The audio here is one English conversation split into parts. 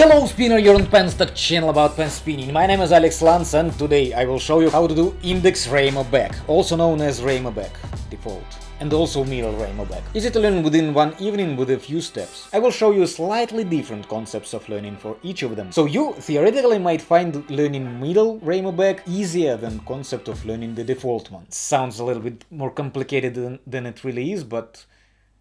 Hello spinner, you're on Penstock channel about pen spinning. My name is Alex Lance and today I will show you how to do index Raymo back, also known as Raymo back default, and also middle Raymo back. Easy to learn within one evening with a few steps. I will show you slightly different concepts of learning for each of them. So you theoretically might find learning middle Raymo back easier than concept of learning the default one. Sounds a little bit more complicated than, than it really is, but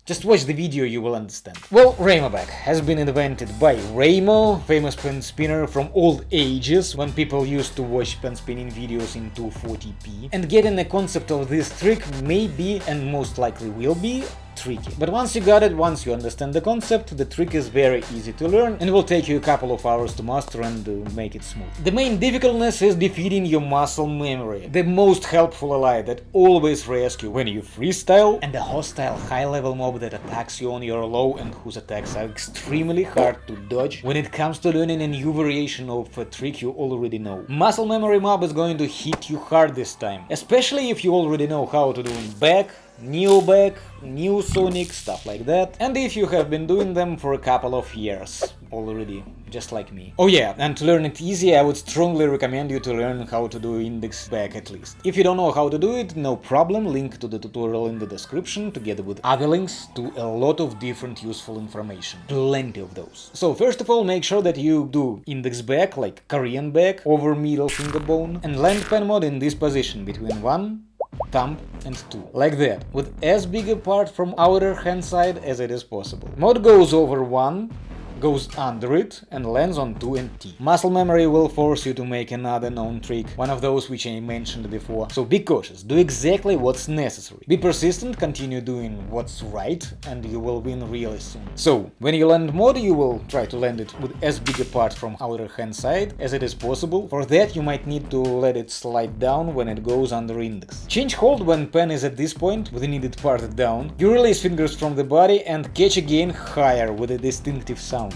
just watch the video, you will understand. Well, back has been invented by Raymo, famous pen spinner from old ages, when people used to watch pen spinning videos in 240p. And getting a concept of this trick may be, and most likely will be, tricky. But once you got it, once you understand the concept, the trick is very easy to learn and will take you a couple of hours to master and uh, make it smooth. The main difficultness is defeating your muscle memory, the most helpful ally that always rescue when you freestyle and the hostile high-level mob that attacks you on your low and whose attacks are extremely hard to dodge when it comes to learning a new variation of a trick you already know. Muscle memory mob is going to hit you hard this time, especially if you already know how to do back, New back, new Sonic, stuff like that. And if you have been doing them for a couple of years already, just like me. Oh yeah, and to learn it easy, I would strongly recommend you to learn how to do index back at least. If you don't know how to do it, no problem, link to the tutorial in the description, together with other links to a lot of different useful information. Plenty of those. So first of all, make sure that you do index back, like Korean back, over middle finger bone, and land pen mod in this position, between 1 thumb and 2. Like that, with as big a part from outer hand side as it is possible. Mod goes over 1, goes under it and lands on 2 and T. Muscle memory will force you to make another known trick, one of those which I mentioned before, so be cautious, do exactly what's necessary. Be persistent, continue doing what's right, and you will win really soon. So, when you land mod, you will try to land it with as big a part from outer hand side as it is possible. For that you might need to let it slide down when it goes under index. Change hold when pen is at this point, with the needed part down. You release fingers from the body and catch again higher with a distinctive sound.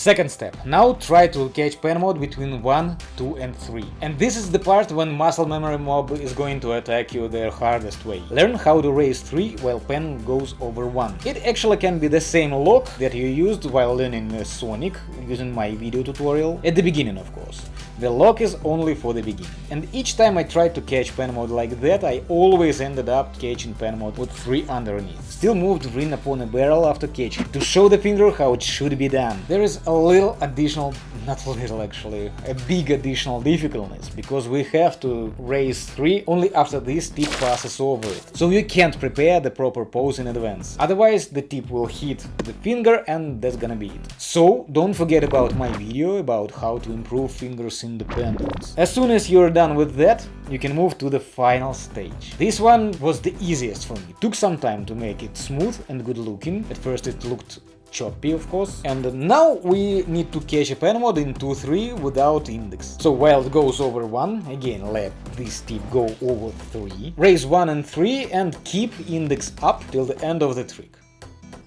Second step. Now try to catch pen mod between 1, 2 and 3. And this is the part when muscle memory mob is going to attack you the hardest way. Learn how to raise 3 while pen goes over 1. It actually can be the same lock that you used while learning uh, Sonic, using my video tutorial, at the beginning of course. The lock is only for the beginning. And each time I tried to catch pen mod like that, I always ended up catching pen mod with 3 underneath. Still moved ring upon a barrel after catching, to show the finger how it should be done. There is a little additional, not little actually, a big additional difficultness, because we have to raise 3 only after this tip passes over it. So you can't prepare the proper pose in advance. Otherwise the tip will hit the finger and that's gonna be it. So don't forget about my video about how to improve fingers independence. As soon as you're done with that, you can move to the final stage. This one was the easiest for me. Took some time to make it smooth and good looking. At first it looked choppy of course. And now we need to catch a pen mod in 2-3 without index. So it goes over 1, again let this tip go over 3, raise 1 and 3 and keep index up till the end of the trick.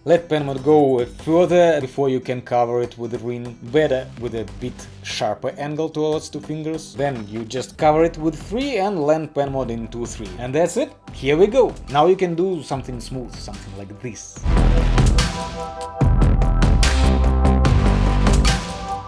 Let pen mod go further before you can cover it with a ring, better with a bit sharper angle towards two fingers. Then you just cover it with 3 and land pen mod in 2-3. And that's it, here we go! Now you can do something smooth, something like this.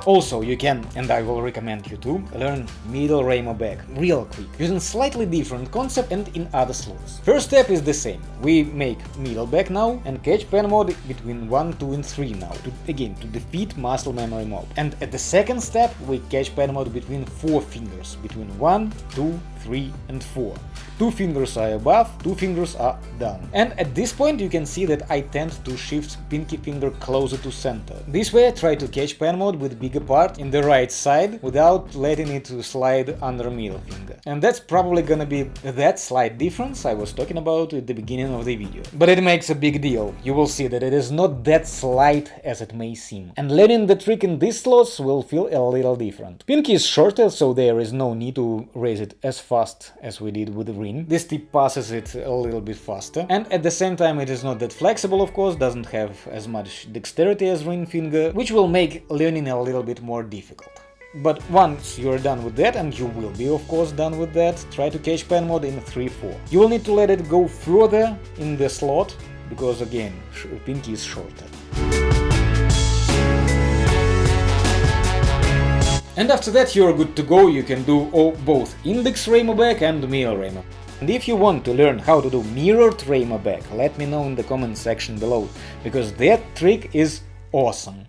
Also, you can, and I will recommend you to, learn middle Raymo back real quick, using slightly different concept and in other slots. First step is the same, we make middle back now and catch pen mod between 1, 2 and 3 now, to, again to defeat muscle memory mob. And at the second step we catch pen mod between 4 fingers, between 1, 2, 3 and 4. Two fingers are above, two fingers are down. And at this point you can see that I tend to shift pinky finger closer to center. This way I try to catch pen mod with bigger part in the right side without letting it to slide under middle finger. And that's probably gonna be that slight difference I was talking about at the beginning of the video. But it makes a big deal, you will see that it is not that slight as it may seem. And learning the trick in these slots will feel a little different. Pinky is shorter, so there is no need to raise it as fast as we did with the ring. This tip passes it a little bit faster, and at the same time it is not that flexible of course, doesn't have as much dexterity as ring finger, which will make learning a little bit more difficult. But once you're done with that, and you will be of course done with that, try to catch pen mod in 3-4. You will need to let it go further in the slot, because again, pinky is shorter. And after that you're good to go, you can do both index back and mirror back. And if you want to learn how to do mirrored back, let me know in the comment section below, because that trick is awesome.